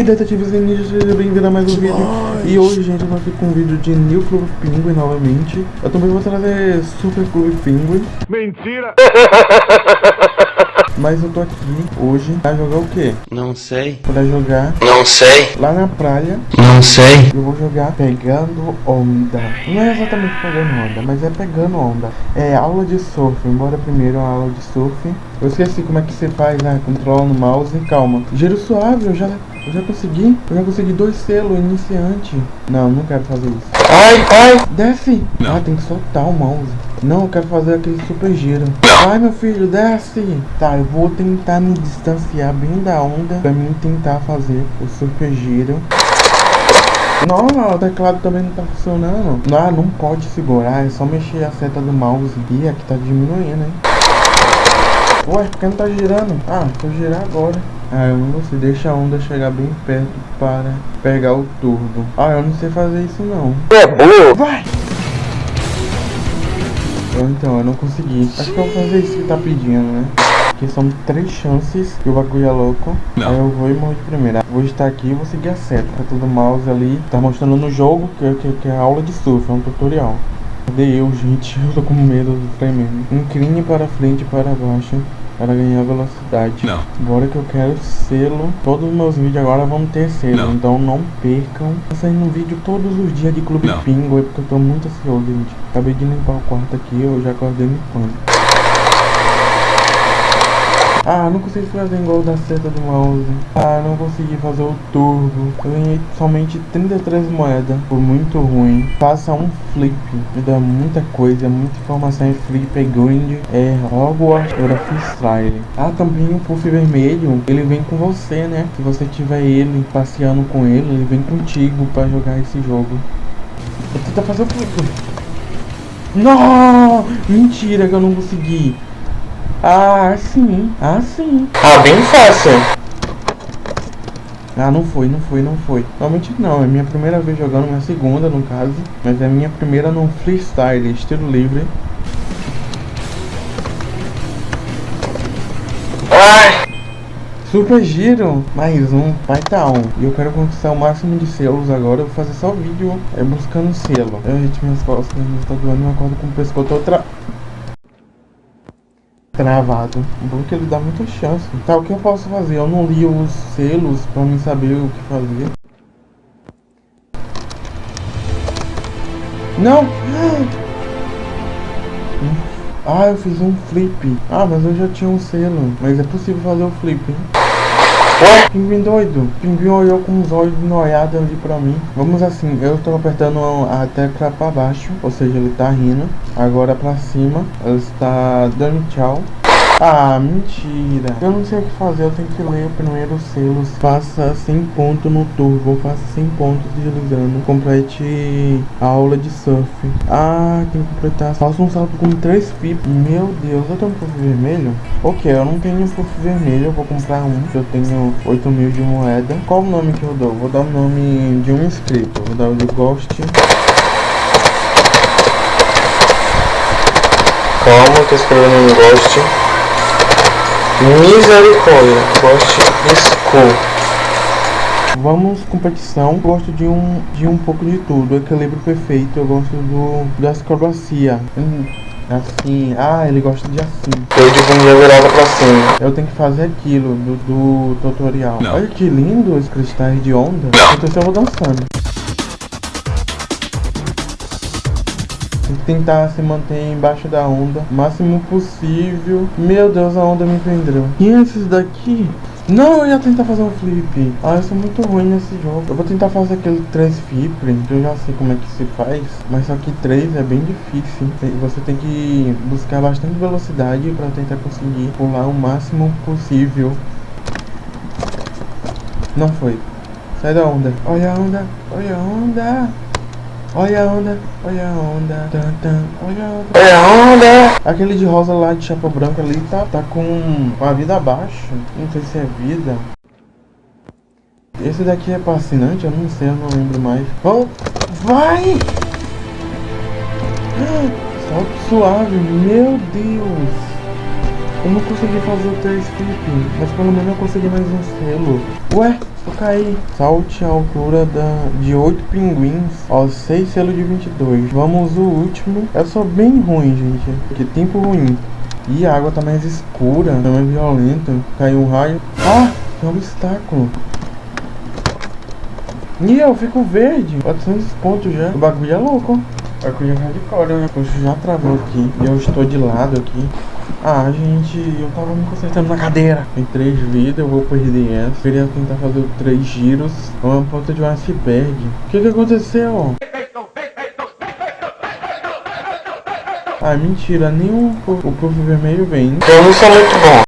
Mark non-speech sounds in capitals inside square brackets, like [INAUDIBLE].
aí, detetives ninjas, seja bem-vindo a mais um vídeo. E hoje, gente, eu tô aqui com um vídeo de New Club Penguin novamente. Eu também vou trazer Super Club Penguin. Mentira! [LAUGHS] Mas eu tô aqui hoje pra jogar o quê? Não sei. Pra jogar Não sei. lá na praia. Não sei. Eu vou jogar pegando onda. Não é exatamente pegando onda, mas é pegando onda. É aula de surf. Embora primeiro uma aula de surf. Eu esqueci como é que você faz, né? Controla no mouse. Calma. Giro suave, eu já, eu já consegui. Eu já consegui dois selos, iniciante. Não, não quero fazer isso. Ai, ai. Desce! Ah, tem que soltar o mouse. Não, eu quero fazer aquele super giro. Vai, meu filho, desce! Tá, eu vou tentar me distanciar bem da onda pra mim tentar fazer o super giro. Não, o teclado também não tá funcionando. Ah, não pode segurar, é só mexer a seta do mouse. Ih, aqui tá diminuindo, hein? Ué, por que não tá girando? Ah, vou girar agora. Ah, eu não sei, deixa a onda chegar bem perto para pegar o turbo. Ah, eu não sei fazer isso não. É burro. Vai! Então, eu não consegui. Acho que eu vou fazer isso que tá pedindo, né? Que são três chances que o bagulho é louco. Aí eu vou e morro de primeira. Vou estar aqui e vou seguir a seta. Tá todo mouse ali. Tá mostrando no jogo que, que, que é aula de surf, é um tutorial. Cadê eu, gente? Eu tô com medo do tremendo. Incline para frente e para baixo para ganhar velocidade. Não. Agora que eu quero selo. Todos os meus vídeos agora vão ter selo. Não. Então não percam. Tá saindo vídeo todos os dias de Clube Não. Pingo. É porque eu tô muito ansioso, gente. Acabei de limpar o quarto aqui. Eu já acordei limpando. Ah, não consegui fazer igual da seta do mouse. Ah, não consegui fazer o turbo. Eu ganhei somente 33 moedas. Foi muito ruim. Faça um flip. Me dá muita coisa, muita informação. Flip, é grind, é Hogwarts, era freestyle. Ah, também o puff vermelho. Ele vem com você, né? Se você tiver ele passeando com ele, ele vem contigo pra jogar esse jogo. Vou tentar fazer o flip. Não! Mentira que eu não consegui. Ah, sim. Ah, sim. Ah, bem fácil. Ah, não foi, não foi, não foi. Realmente não, é minha primeira vez jogando, minha segunda no caso. Mas é minha primeira no freestyle, estilo livre. Super giro, mais um, vai tá um. E eu quero conquistar o máximo de selos agora. Eu vou fazer só vídeo é, buscando selo. Eu, gente, minhas costas, minhas doendo, eu acordo com o pescoço tô Bom que ele dá muita chance. Tá, o que eu posso fazer? Eu não li os selos pra mim saber o que fazer. Não! [GASPS] Ah, eu fiz um flip. Ah, mas eu já tinha um selo. Mas é possível fazer o flip? Pinguim doido. Pinguim olhou com os olhos noiados ali pra mim. Vamos assim, eu tô apertando a tecla pra baixo. Ou seja, ele tá rindo. Agora pra cima, ele está dando tchau. Ah, mentira. Eu não sei o que fazer, eu tenho que ler primeiro os selos. Faça 100 pontos no turbo, faça 100 pontos deslizando. Complete a aula de surf. Ah, tem que completar. Faça um salto com 3 pipas. Meu Deus, eu tenho um puff vermelho? Ok, eu não tenho puff vermelho, eu vou comprar um. Eu tenho 8 mil de moeda. Qual o nome que eu dou? Vou dar o nome de um inscrito. Vou dar o de Ghost. Calma, tô escrevendo um Ghost. Misericórdia. Ghost School. Vamos competição. Gosto de um de um pouco de tudo. Equilíbrio perfeito. Eu gosto do da acrobacia. Hum, assim. Ah, ele gosta de assim. Eu de bunda virada pra cima. Eu tenho que fazer aquilo do, do tutorial. Não. Olha que lindo os cristais de onda. Então eu vou dançando. Tentar se manter embaixo da onda o máximo possível. Meu Deus, a onda me prendeu. E esses daqui? Não, eu ia tentar fazer um flip. Ah, eu sou muito ruim nesse jogo. Eu vou tentar fazer aquele 3 flip. Eu já sei como é que se faz. Mas só que 3 é bem difícil. Você tem que buscar bastante velocidade para tentar conseguir pular o máximo possível. Não foi. Sai da onda. Olha a onda. Olha a onda. Olha a onda. Olha a onda. Tan, tan. Olha a onda. É a onda. Aquele de rosa lá de chapa branca ali tá, tá com a vida abaixo. Não sei se é vida. Esse daqui é fascinante, eu não sei, eu não lembro mais. Vamos! Vai! [GASPS] Salto suave, meu Deus! Eu não consegui fazer o 3 flip, mas pelo menos eu consegui mais um selo. Ué, eu caí. Salte a altura da, de 8 pinguins, ó, 6 selos de 22. Vamos o último. Eu sou bem ruim, gente. Que tempo ruim. E a água tá mais escura, tá mais violenta. Caiu um raio. Ah, tem um obstáculo. E eu fico verde. 400 pontos já. O bagulho é louco. O bagulho é hardcore, né? Poxa, já travou aqui. E eu estou de lado aqui. Ah, gente, eu tava me consertando na cadeira. Tem três vidas, eu vou perder essa. Queria tentar fazer três giros. Uma ponta de um iceberg. O que que aconteceu? Ah, mentira, nem o, o, o vermelho vem. Eu não sou muito bom.